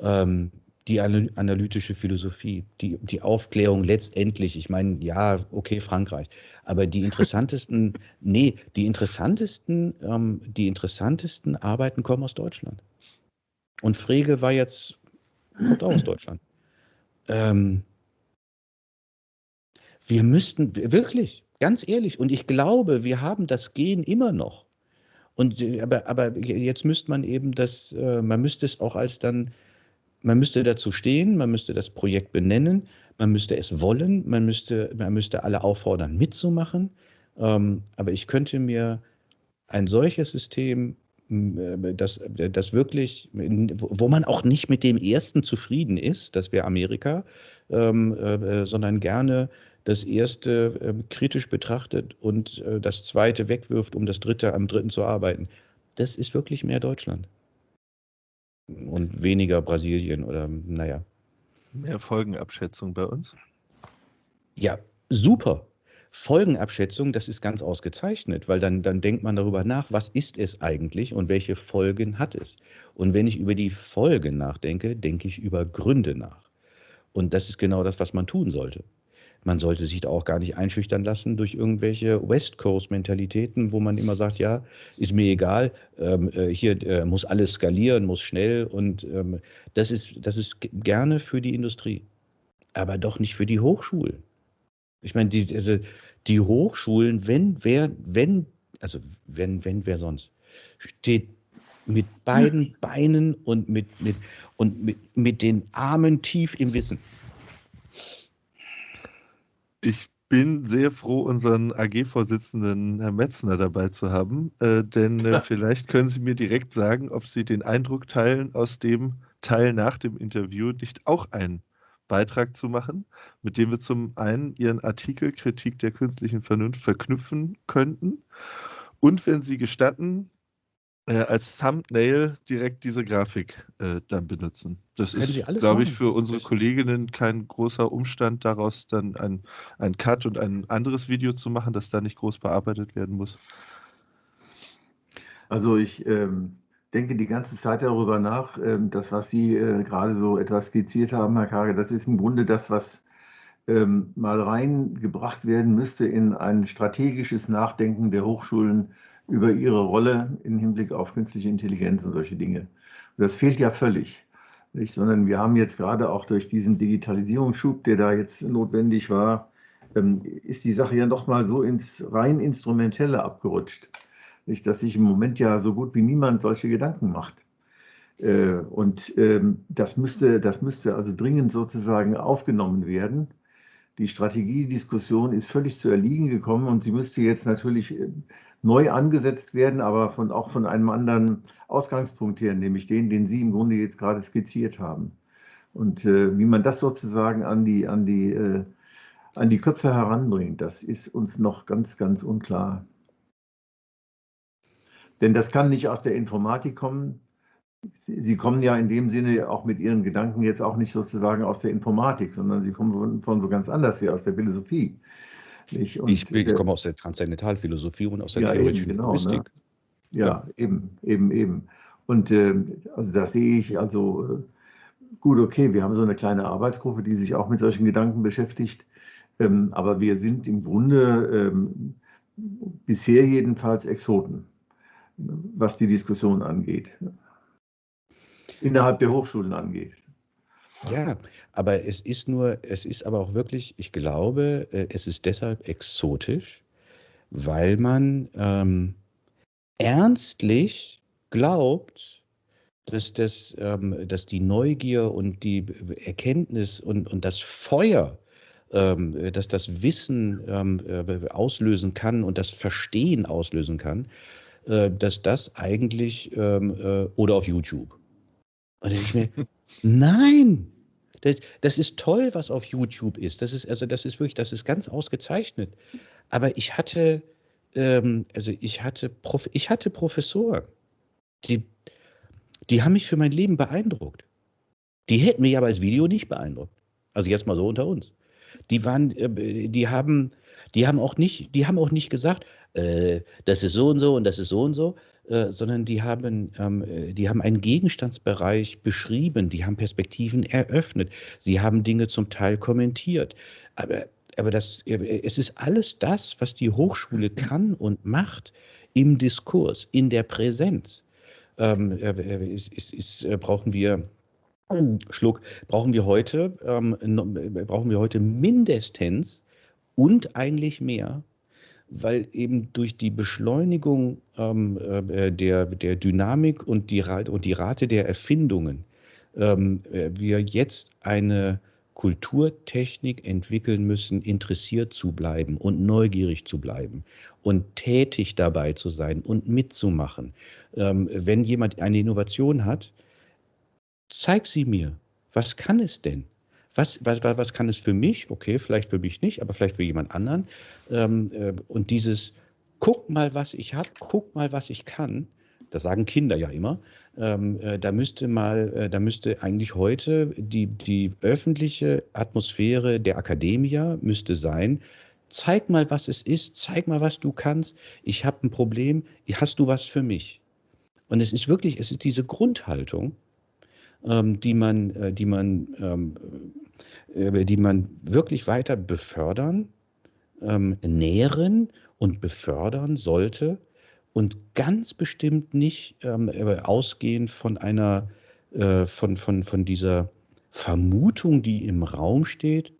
ähm, die analytische Philosophie, die, die Aufklärung letztendlich, ich meine, ja, okay, Frankreich, aber die interessantesten, nee, die interessantesten, ähm, die interessantesten Arbeiten kommen aus Deutschland. Und Frege war jetzt, kommt auch aus Deutschland. Ähm, wir müssten, wirklich, ganz ehrlich, und ich glaube, wir haben das Gen immer noch. Und äh, aber, aber jetzt müsste man eben das, äh, man müsste es auch als dann, man müsste dazu stehen, man müsste das Projekt benennen, man müsste es wollen, man müsste, man müsste alle auffordern, mitzumachen. Ähm, aber ich könnte mir ein solches System, äh, das, das wirklich, wo man auch nicht mit dem ersten zufrieden ist, das wäre Amerika, ähm, äh, sondern gerne das erste äh, kritisch betrachtet und äh, das zweite wegwirft, um das dritte am dritten zu arbeiten. Das ist wirklich mehr Deutschland. Und weniger Brasilien oder naja. Mehr Folgenabschätzung bei uns? Ja, super. Folgenabschätzung, das ist ganz ausgezeichnet, weil dann, dann denkt man darüber nach, was ist es eigentlich und welche Folgen hat es. Und wenn ich über die Folgen nachdenke, denke ich über Gründe nach. Und das ist genau das, was man tun sollte. Man sollte sich da auch gar nicht einschüchtern lassen durch irgendwelche West Coast-Mentalitäten, wo man immer sagt, ja, ist mir egal, ähm, äh, hier äh, muss alles skalieren, muss schnell und ähm, das, ist, das ist gerne für die Industrie, aber doch nicht für die Hochschulen. Ich meine, die, also die Hochschulen, wenn wer, wenn, also wenn, wenn wer sonst, steht mit beiden Beinen und mit, mit, und mit, mit den Armen tief im Wissen. Ich bin sehr froh, unseren AG-Vorsitzenden Herrn Metzner dabei zu haben, äh, denn äh, vielleicht können Sie mir direkt sagen, ob Sie den Eindruck teilen, aus dem Teil nach dem Interview nicht auch einen Beitrag zu machen, mit dem wir zum einen Ihren Artikel Kritik der künstlichen Vernunft verknüpfen könnten. Und wenn Sie gestatten, äh, als Thumbnail direkt diese Grafik äh, dann benutzen. Das Können ist, glaube ich, für unsere Kolleginnen kein großer Umstand, daraus dann ein, ein Cut und ein anderes Video zu machen, das da nicht groß bearbeitet werden muss. Also ich ähm, denke die ganze Zeit darüber nach. Ähm, das, was Sie äh, gerade so etwas skizziert haben, Herr Kage, das ist im Grunde das, was ähm, mal reingebracht werden müsste in ein strategisches Nachdenken der Hochschulen über ihre Rolle im Hinblick auf künstliche Intelligenz und solche Dinge. Und das fehlt ja völlig. Nicht? Sondern wir haben jetzt gerade auch durch diesen Digitalisierungsschub, der da jetzt notwendig war, ähm, ist die Sache ja noch mal so ins rein Instrumentelle abgerutscht. Nicht, dass sich im Moment ja so gut wie niemand solche Gedanken macht. Äh, Und ähm, das müsste, das müsste also dringend sozusagen aufgenommen werden. Die Strategiediskussion ist völlig zu erliegen gekommen und sie müsste jetzt natürlich äh, neu angesetzt werden, aber von, auch von einem anderen Ausgangspunkt her, nämlich den, den Sie im Grunde jetzt gerade skizziert haben. Und äh, wie man das sozusagen an die, an, die, äh, an die Köpfe heranbringt, das ist uns noch ganz, ganz unklar. Denn das kann nicht aus der Informatik kommen. Sie, Sie kommen ja in dem Sinne auch mit Ihren Gedanken jetzt auch nicht sozusagen aus der Informatik, sondern Sie kommen von, von ganz anders her, aus der Philosophie. Und, ich, ich äh, komme aus der Transzendentalphilosophie und aus der Ja, eben, theoretischen genau, ne? Linguistik. Ja, eben, eben, eben. Und ähm, also da sehe ich also äh, gut, okay, wir haben so eine kleine Arbeitsgruppe, die sich auch mit solchen Gedanken beschäftigt. Ähm, aber wir sind im Grunde ähm, bisher jedenfalls Exoten, was die Diskussion angeht. Innerhalb der Hochschulen angeht. Ja, aber es ist nur, es ist aber auch wirklich, ich glaube, äh, es ist deshalb exotisch, weil man ähm, ernstlich glaubt, dass, das, ähm, dass die Neugier und die Erkenntnis und, und das Feuer, ähm, äh, dass das Wissen ähm, äh, auslösen kann und das Verstehen auslösen kann, äh, dass das eigentlich ähm, äh, oder auf YouTube. Und ich mir, nein, das, das ist toll, was auf YouTube ist. Das ist, also das ist wirklich, das ist ganz ausgezeichnet. Aber ich hatte, ähm, also ich hatte, Prof, ich hatte Professoren, die, die haben mich für mein Leben beeindruckt. Die hätten mich aber als Video nicht beeindruckt. Also jetzt mal so unter uns. Die waren, äh, die haben, die haben auch nicht, die haben auch nicht gesagt, äh, das ist so und so und das ist so und so, äh, sondern die haben, ähm, äh, die haben einen Gegenstandsbereich beschrieben, die haben Perspektiven eröffnet, sie haben Dinge zum Teil kommentiert. Aber, aber das, äh, es ist alles das, was die Hochschule kann und macht im Diskurs, in der Präsenz. Ähm, äh, äh, ist, ist, ist, brauchen wir Schluck, brauchen wir heute, ähm, äh, brauchen wir heute mindestens und eigentlich mehr, weil eben durch die Beschleunigung ähm, äh, der, der Dynamik und die, und die Rate der Erfindungen ähm, äh, wir jetzt eine Kulturtechnik entwickeln müssen, interessiert zu bleiben und neugierig zu bleiben und tätig dabei zu sein und mitzumachen. Ähm, wenn jemand eine Innovation hat, zeig sie mir. Was kann es denn? Was, was, was kann es für mich? Okay, vielleicht für mich nicht, aber vielleicht für jemand anderen. Ähm, äh, und dieses, guck mal, was ich habe, guck mal, was ich kann, das sagen Kinder ja immer, ähm, äh, da müsste mal, äh, da müsste eigentlich heute die, die öffentliche Atmosphäre der Akademie müsste sein, zeig mal, was es ist, zeig mal, was du kannst, ich habe ein Problem, hast du was für mich? Und es ist wirklich, es ist diese Grundhaltung, die man, äh, die man, ähm, äh, die man wirklich weiter befördern, ähm, nähren und befördern sollte und ganz bestimmt nicht ähm, äh, ausgehend von einer, von, von, von dieser Vermutung, die im Raum steht,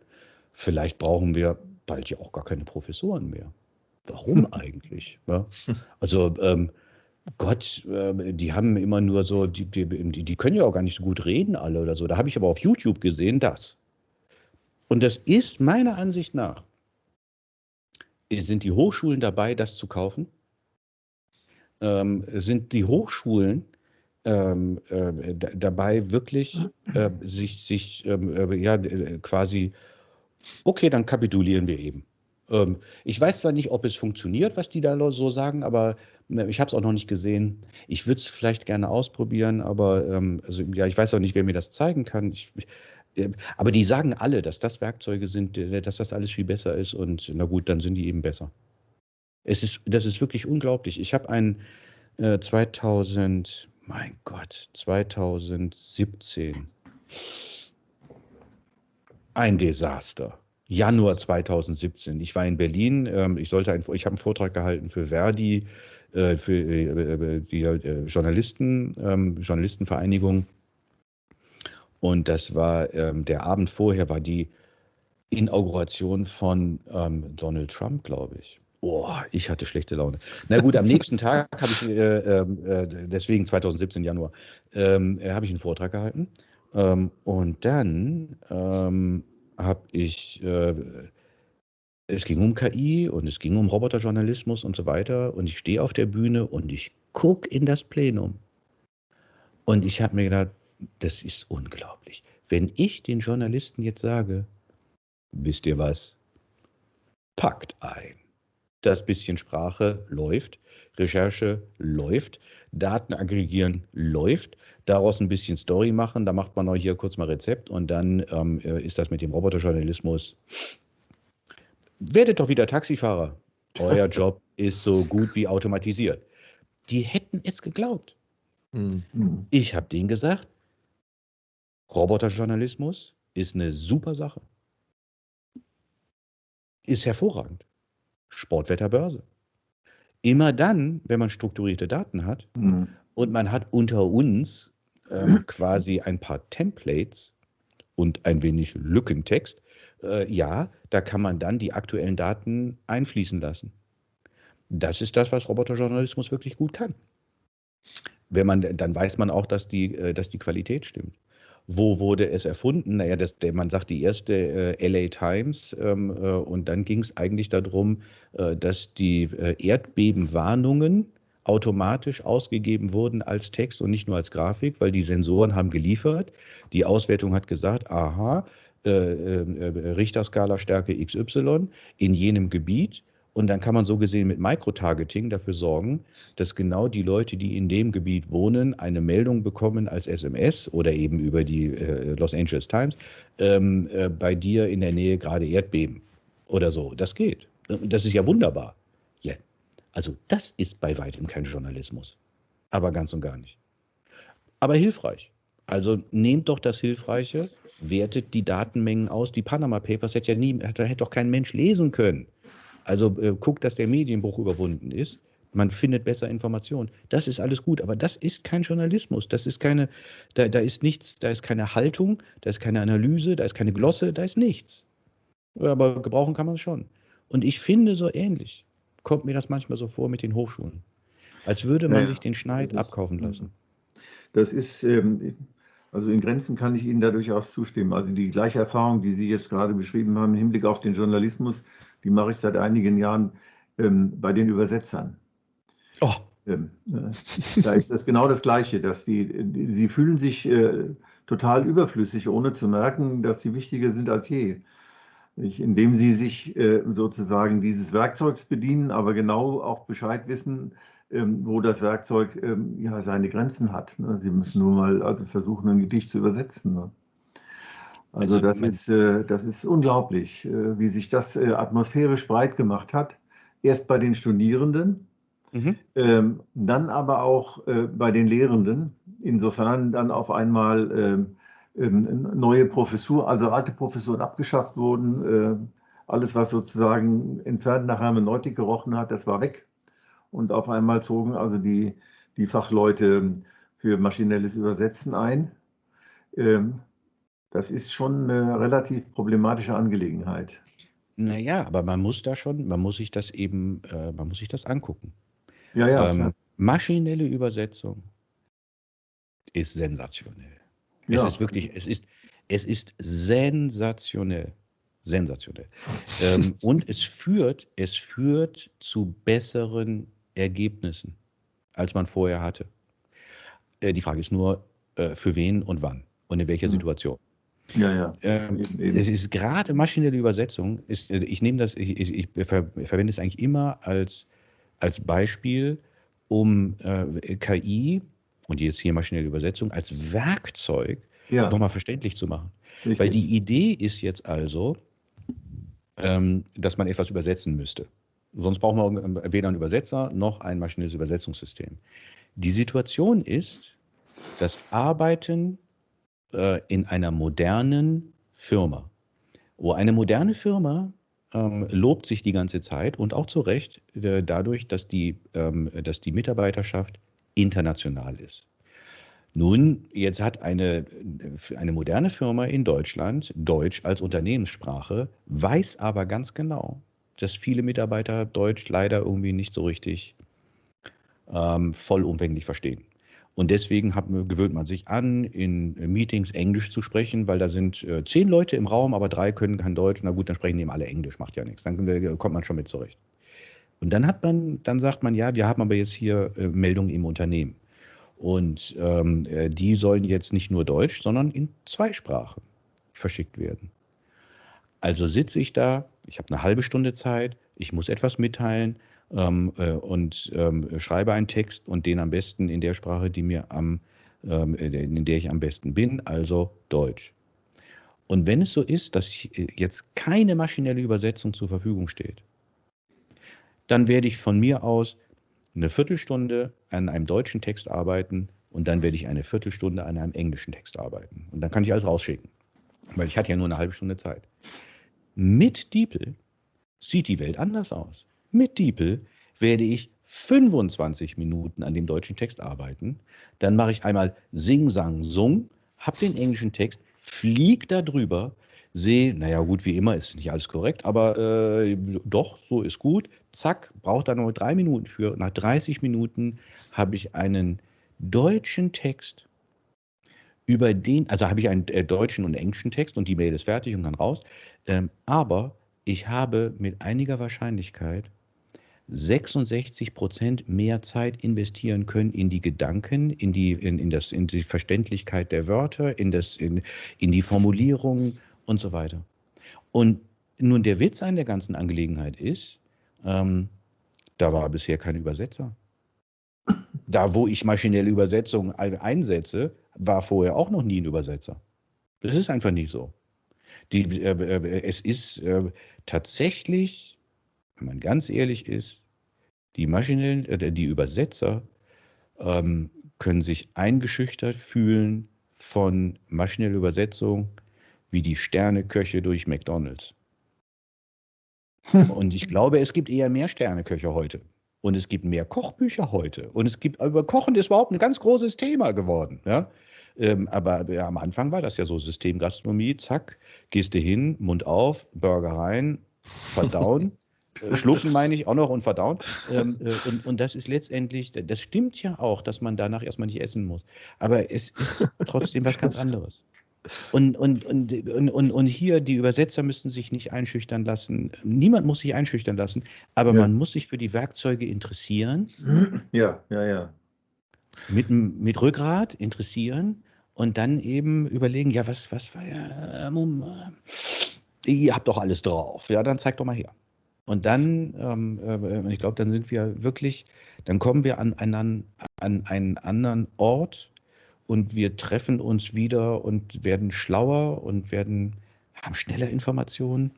vielleicht brauchen wir bald ja auch gar keine Professoren mehr. Warum eigentlich? Ja? Also ähm, Gott, äh, die haben immer nur so, die, die, die können ja auch gar nicht so gut reden alle oder so. Da habe ich aber auf YouTube gesehen, das. Und das ist meiner Ansicht nach, sind die Hochschulen dabei, das zu kaufen? Ähm, sind die Hochschulen ähm, äh, dabei wirklich äh, sich, sich ähm, äh, ja, quasi, okay, dann kapitulieren wir eben. Ähm, ich weiß zwar nicht, ob es funktioniert, was die da so sagen, aber äh, ich habe es auch noch nicht gesehen. Ich würde es vielleicht gerne ausprobieren, aber ähm, also, ja, ich weiß auch nicht, wer mir das zeigen kann. Ich, äh, aber die sagen alle, dass das Werkzeuge sind, äh, dass das alles viel besser ist und na gut, dann sind die eben besser. Es ist, das ist wirklich unglaublich. Ich habe ein äh, 2000, mein Gott, 2017 ein Desaster. Januar 2017. Ich war in Berlin. Ähm, ich sollte ein, ich habe einen Vortrag gehalten für Verdi, äh, für äh, die äh, Journalisten, ähm, Journalistenvereinigung. Und das war ähm, der Abend vorher war die Inauguration von Donald Trump, glaube ich. Oh, ich hatte schlechte Laune. Na gut, am nächsten Tag habe ich, äh, äh, deswegen 2017 Januar, habe ich einen Vortrag gehalten. Ähm, und dann ähm, habe ich, äh, es ging um KI und es ging um Roboterjournalismus und so weiter. Und ich stehe auf der Bühne und ich gucke in das Plenum. Und ich habe mir gedacht, das ist unglaublich. Wenn ich den Journalisten jetzt sage, wisst ihr was? Packt ein. Das bisschen Sprache läuft, Recherche läuft, Daten aggregieren läuft, daraus ein bisschen Story machen, da macht man auch hier kurz mal Rezept und dann ähm, äh, ist das mit dem Roboterjournalismus. Werdet doch wieder Taxifahrer. Euer Job ist so gut wie automatisiert. Die hätten es geglaubt. Mhm. Ich habe denen gesagt, Roboterjournalismus ist eine super Sache. Ist hervorragend. Sportwetterbörse. Immer dann, wenn man strukturierte Daten hat mhm. und man hat unter uns ähm, quasi ein paar Templates und ein wenig Lückentext, äh, ja, da kann man dann die aktuellen Daten einfließen lassen. Das ist das, was Roboterjournalismus wirklich gut kann. Wenn man, dann weiß man auch, dass die, äh, dass die Qualität stimmt. Wo wurde es erfunden? Naja, das, man sagt die erste äh, LA Times ähm, äh, und dann ging es eigentlich darum, äh, dass die äh, Erdbebenwarnungen automatisch ausgegeben wurden als Text und nicht nur als Grafik, weil die Sensoren haben geliefert. Die Auswertung hat gesagt, aha, äh, äh, Richterskala Stärke XY in jenem Gebiet und dann kann man so gesehen mit Microtargeting dafür sorgen, dass genau die Leute, die in dem Gebiet wohnen, eine Meldung bekommen als SMS oder eben über die äh, Los Angeles Times, ähm, äh, bei dir in der Nähe gerade Erdbeben oder so. Das geht. Das ist ja wunderbar. Also das ist bei weitem kein Journalismus. Aber ganz und gar nicht. Aber hilfreich. Also nehmt doch das Hilfreiche, wertet die Datenmengen aus. Die Panama Papers hätte ja nie, hätte doch kein Mensch lesen können. Also äh, guckt, dass der Medienbruch überwunden ist. Man findet besser Informationen. Das ist alles gut, aber das ist kein Journalismus. Das ist keine, da, da ist nichts, da ist keine Haltung, da ist keine Analyse, da ist keine Glosse, da ist nichts. Aber gebrauchen kann man es schon. Und ich finde so ähnlich, kommt mir das manchmal so vor mit den Hochschulen. Als würde man ja, sich den Schneid abkaufen lassen. Das ist, ähm, Also in Grenzen kann ich Ihnen da durchaus zustimmen. Also die gleiche Erfahrung, die Sie jetzt gerade beschrieben haben im Hinblick auf den Journalismus, die mache ich seit einigen Jahren ähm, bei den Übersetzern. Oh. Ähm, äh, da ist das genau das Gleiche, dass die, die sie fühlen sich äh, total überflüssig, ohne zu merken, dass sie wichtiger sind als je. Indem sie sich äh, sozusagen dieses Werkzeugs bedienen, aber genau auch Bescheid wissen, ähm, wo das Werkzeug ähm, ja seine Grenzen hat. Ne? Sie müssen nur mal also versuchen, ein Gedicht zu übersetzen. Ne? Also, also das ist, äh, das ist unglaublich, äh, wie sich das atmosphärisch breit gemacht hat. Erst bei den Studierenden, mhm. ähm, dann aber auch äh, bei den Lehrenden. Insofern dann auf einmal ähm, neue Professur, also alte Professuren abgeschafft wurden. Äh, alles, was sozusagen entfernt nach Hermeneutik gerochen hat, das war weg. Und auf einmal zogen also die, die Fachleute für maschinelles Übersetzen ein. Ähm, das ist schon eine relativ problematische Angelegenheit. Naja, aber man muss da schon, man muss sich das eben, äh, man muss sich das angucken. Ja, ja. Ähm, maschinelle Übersetzung ist sensationell. Ja. Es ist wirklich, es ist, es ist sensationell. Sensationell. ähm, und es führt, es führt zu besseren Ergebnissen, als man vorher hatte. Äh, die Frage ist nur, äh, für wen und wann und in welcher hm. Situation. Ja, ja. Ähm, eben, eben. Es ist gerade maschinelle Übersetzung, ist, äh, ich nehme das, ich, ich, ich ver, verwende es eigentlich immer als, als Beispiel, um äh, KI und jetzt hier maschinelle Übersetzung als Werkzeug ja. nochmal verständlich zu machen. Richtig. Weil die Idee ist jetzt also, ähm, dass man etwas übersetzen müsste. Sonst braucht man weder einen Übersetzer noch ein maschinelles Übersetzungssystem. Die Situation ist, das Arbeiten äh, in einer modernen Firma, wo eine moderne Firma ähm, lobt sich die ganze Zeit und auch zu Recht äh, dadurch, dass die, ähm, dass die Mitarbeiterschaft international ist. Nun, jetzt hat eine, eine moderne Firma in Deutschland Deutsch als Unternehmenssprache, weiß aber ganz genau, dass viele Mitarbeiter Deutsch leider irgendwie nicht so richtig ähm, vollumfänglich verstehen. Und deswegen hat, gewöhnt man sich an, in Meetings Englisch zu sprechen, weil da sind äh, zehn Leute im Raum, aber drei können kein Deutsch. Na gut, dann sprechen eben alle Englisch, macht ja nichts. Dann äh, kommt man schon mit zurecht. Und dann hat man, dann sagt man, ja, wir haben aber jetzt hier äh, Meldungen im Unternehmen. Und ähm, äh, die sollen jetzt nicht nur Deutsch, sondern in zwei Sprachen verschickt werden. Also sitze ich da, ich habe eine halbe Stunde Zeit, ich muss etwas mitteilen ähm, äh, und ähm, schreibe einen Text und den am besten in der Sprache, die mir am, ähm, in der ich am besten bin, also Deutsch. Und wenn es so ist, dass äh, jetzt keine maschinelle Übersetzung zur Verfügung steht, dann werde ich von mir aus eine Viertelstunde an einem deutschen Text arbeiten und dann werde ich eine Viertelstunde an einem englischen Text arbeiten. Und dann kann ich alles rausschicken, weil ich hatte ja nur eine halbe Stunde Zeit. Mit DeepL sieht die Welt anders aus. Mit DeepL werde ich 25 Minuten an dem deutschen Text arbeiten. Dann mache ich einmal Sing, Sang, Sung, habe den englischen Text, fliege da drüber, sehe, naja, gut, wie immer ist nicht alles korrekt, aber äh, doch, so ist gut. Zack, braucht da nur drei Minuten für. Nach 30 Minuten habe ich einen deutschen Text, über den, also habe ich einen äh, deutschen und englischen Text und die Mail ist fertig und kann raus. Ähm, aber ich habe mit einiger Wahrscheinlichkeit 66 Prozent mehr Zeit investieren können in die Gedanken, in die, in, in das, in die Verständlichkeit der Wörter, in, das, in, in die Formulierung und so weiter. Und nun der Witz an der ganzen Angelegenheit ist, ähm, da war bisher kein Übersetzer. Da, wo ich maschinelle Übersetzung einsetze, war vorher auch noch nie ein Übersetzer. Das ist einfach nicht so. Die, äh, äh, es ist äh, tatsächlich, wenn man ganz ehrlich ist, die maschinellen, äh, die Übersetzer ähm, können sich eingeschüchtert fühlen von maschineller Übersetzung wie die Sterneköche durch McDonalds. Und ich glaube, es gibt eher mehr Sterneköche heute. Und es gibt mehr Kochbücher heute. Und es gibt, über Kochen ist überhaupt ein ganz großes Thema geworden. Ja? Ähm, aber ja, am Anfang war das ja so Systemgastronomie, zack, gehst du hin, Mund auf, Burger rein, verdauen, Äh, schlucken meine ich auch noch und verdauen. Ähm, äh, und, und das ist letztendlich, das stimmt ja auch, dass man danach erstmal nicht essen muss. Aber es ist trotzdem was ganz anderes. Und, und, und, und, und, und hier, die Übersetzer müssen sich nicht einschüchtern lassen. Niemand muss sich einschüchtern lassen, aber ja. man muss sich für die Werkzeuge interessieren. Ja, ja, ja. Mit, mit Rückgrat interessieren und dann eben überlegen, ja, was, was war ja, ähm, äh, ihr habt doch alles drauf. Ja, dann zeig doch mal her. Und dann, ähm, äh, ich glaube, dann sind wir wirklich, dann kommen wir an einen, an einen anderen Ort und wir treffen uns wieder und werden schlauer und werden, haben schneller Informationen.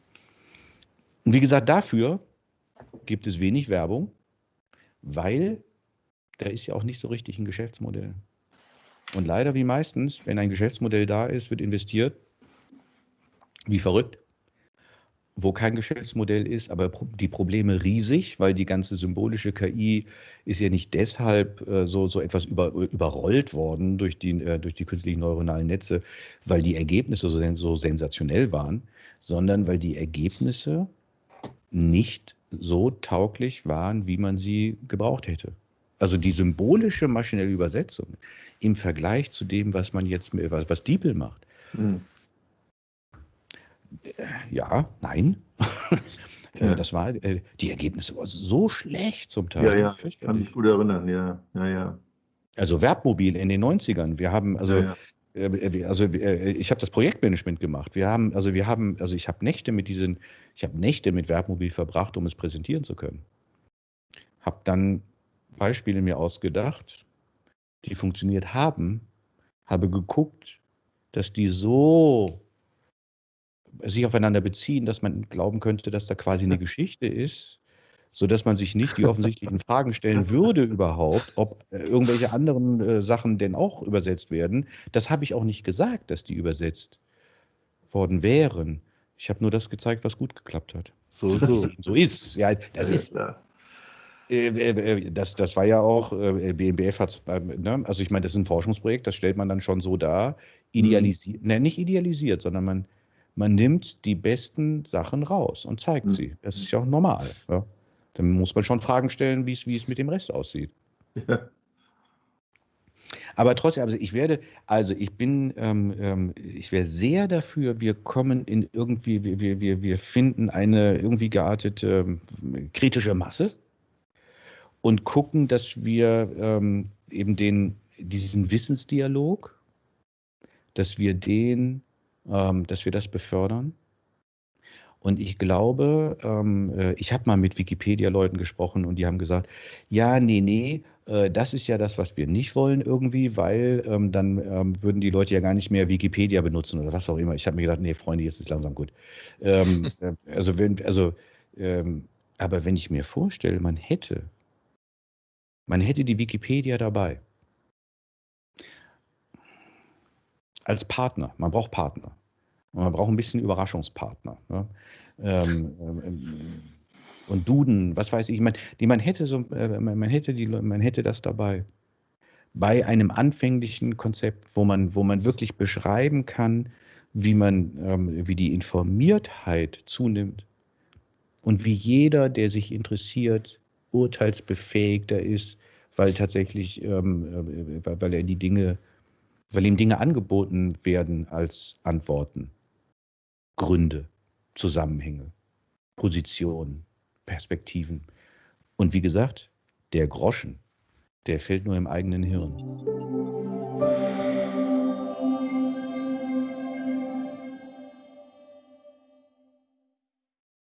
Und wie gesagt, dafür gibt es wenig Werbung, weil da ist ja auch nicht so richtig ein Geschäftsmodell. Und leider wie meistens, wenn ein Geschäftsmodell da ist, wird investiert, wie verrückt wo kein Geschäftsmodell ist, aber die Probleme riesig, weil die ganze symbolische KI ist ja nicht deshalb äh, so, so etwas über, überrollt worden durch die, äh, durch die künstlichen neuronalen Netze, weil die Ergebnisse so, so sensationell waren, sondern weil die Ergebnisse nicht so tauglich waren, wie man sie gebraucht hätte. Also die symbolische maschinelle Übersetzung im Vergleich zu dem, was man jetzt, was, was DeepL macht, mhm ja, nein. Ja. Das war, äh, die Ergebnisse waren so schlecht zum Teil. Ja, ja, ich kann mich gut erinnern, ja, ja, ja. Also Werbmobil in den 90ern. Wir haben, also, ja, ja. Äh, also äh, ich habe das Projektmanagement gemacht. Wir haben, also wir haben, also ich habe Nächte mit diesen, ich habe Nächte mit Werbmobil verbracht, um es präsentieren zu können. Habe dann Beispiele mir ausgedacht, die funktioniert haben, habe geguckt, dass die so sich aufeinander beziehen, dass man glauben könnte, dass da quasi eine Geschichte ist, sodass man sich nicht die offensichtlichen Fragen stellen würde überhaupt, ob äh, irgendwelche anderen äh, Sachen denn auch übersetzt werden. Das habe ich auch nicht gesagt, dass die übersetzt worden wären. Ich habe nur das gezeigt, was gut geklappt hat. So, so. so ist. Ja, das ja, ist. Äh, äh, äh, das, das war ja auch, BMBF hat ne? also ich meine, das ist ein Forschungsprojekt, das stellt man dann schon so dar, idealisiert, mhm. ne, nicht idealisiert, sondern man, man nimmt die besten Sachen raus und zeigt mhm. sie. Das ist ja auch normal. Ja? Dann muss man schon Fragen stellen, wie es mit dem Rest aussieht. Ja. Aber trotzdem, also ich werde, also ich bin, ähm, ähm, ich wäre sehr dafür, wir kommen in irgendwie, wir, wir, wir finden eine irgendwie geartete ähm, kritische Masse und gucken, dass wir ähm, eben den, diesen Wissensdialog, dass wir den ähm, dass wir das befördern. Und ich glaube, ähm, äh, ich habe mal mit Wikipedia-Leuten gesprochen und die haben gesagt, ja, nee, nee, äh, das ist ja das, was wir nicht wollen irgendwie, weil ähm, dann ähm, würden die Leute ja gar nicht mehr Wikipedia benutzen oder was auch immer. Ich habe mir gedacht, nee, Freunde, jetzt ist langsam gut. Ähm, äh, also, wenn, also, ähm, aber wenn ich mir vorstelle, man hätte, man hätte die Wikipedia dabei als Partner. Man braucht Partner. Und man braucht ein bisschen Überraschungspartner. Ne? Ähm, ähm, und Duden, was weiß ich, man, die, man, hätte so, äh, man, hätte die, man hätte das dabei. Bei einem anfänglichen Konzept, wo man, wo man wirklich beschreiben kann, wie man, ähm, wie die Informiertheit zunimmt und wie jeder, der sich interessiert, urteilsbefähigter ist, weil tatsächlich, ähm, äh, weil er die Dinge weil ihm Dinge angeboten werden als Antworten, Gründe, Zusammenhänge, Positionen, Perspektiven. Und wie gesagt, der Groschen, der fällt nur im eigenen Hirn.